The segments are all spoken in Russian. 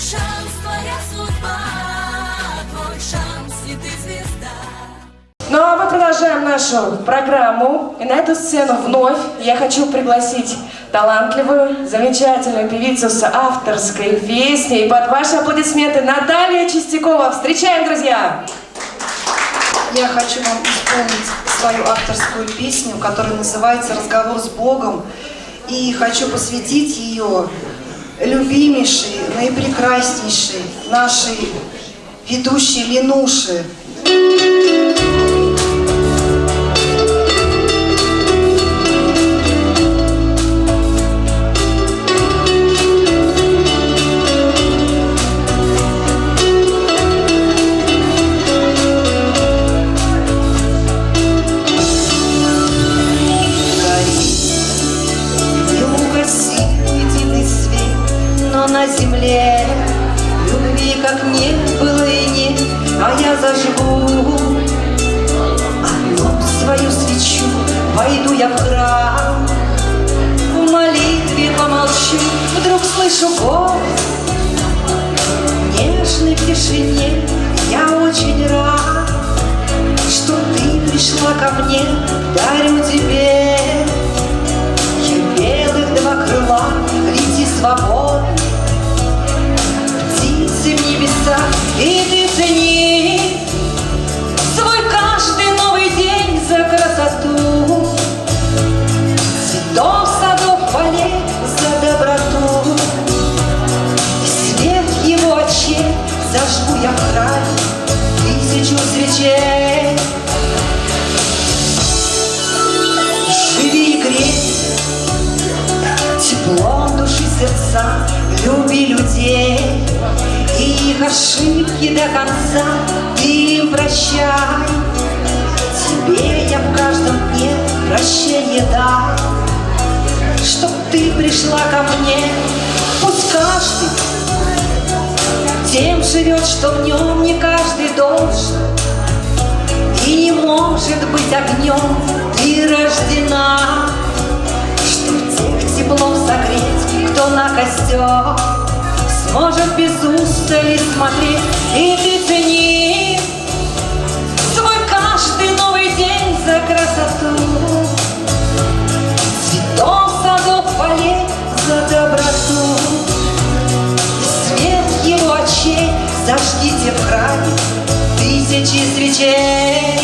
шанс, твоя судьба, твой шанс, и ты звезда. Ну а мы продолжаем нашу программу. И на эту сцену вновь я хочу пригласить талантливую, замечательную певицу с авторской песней. И под ваши аплодисменты Наталья Чистякова. Встречаем, друзья! Я хочу вам исполнить свою авторскую песню, которая называется «Разговор с Богом». И хочу посвятить ее любимейшей, наипрекраснейшей нашей ведущей Ленуши. Земле Любви как не было и нет, а я зажгу. Одну свою свечу, войду я в храм. В молитве помолчу, вдруг слышу голос. Нежной тишине я очень рад Что ты пришла ко мне, дарю тебе. Я белых два крыла, лети свободно зажгу я в храме Тысячу свечей. Живи и грейся Теплом души сердца, люби людей. И их ошибки до конца ты им прощай. Тебе я в каждом дне прощение дай Чтоб ты пришла ко мне, пусть каждый Тем живет, что в нем не каждый должен. И не может быть огнем ты рождена Чтоб тех теплом согреть, кто на костер Сможет без устали смотреть. И ты цени очей зажгите в храме Тысячи свечей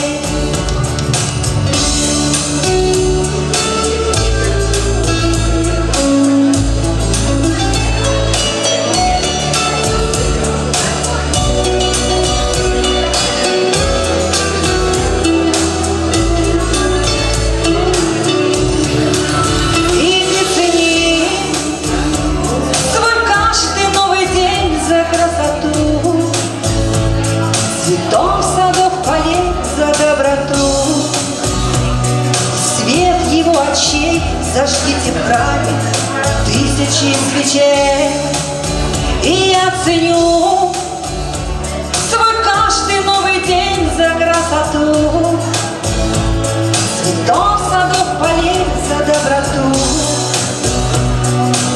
Зажгите в храме тысячи свечей, И я ценю свой каждый новый день за красоту, Цветов, садов, полей за доброту.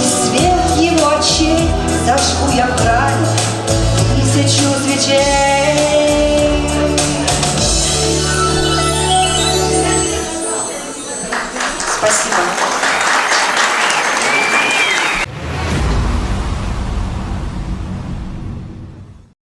И свет его очей зажгу я в храме тысячу свечей.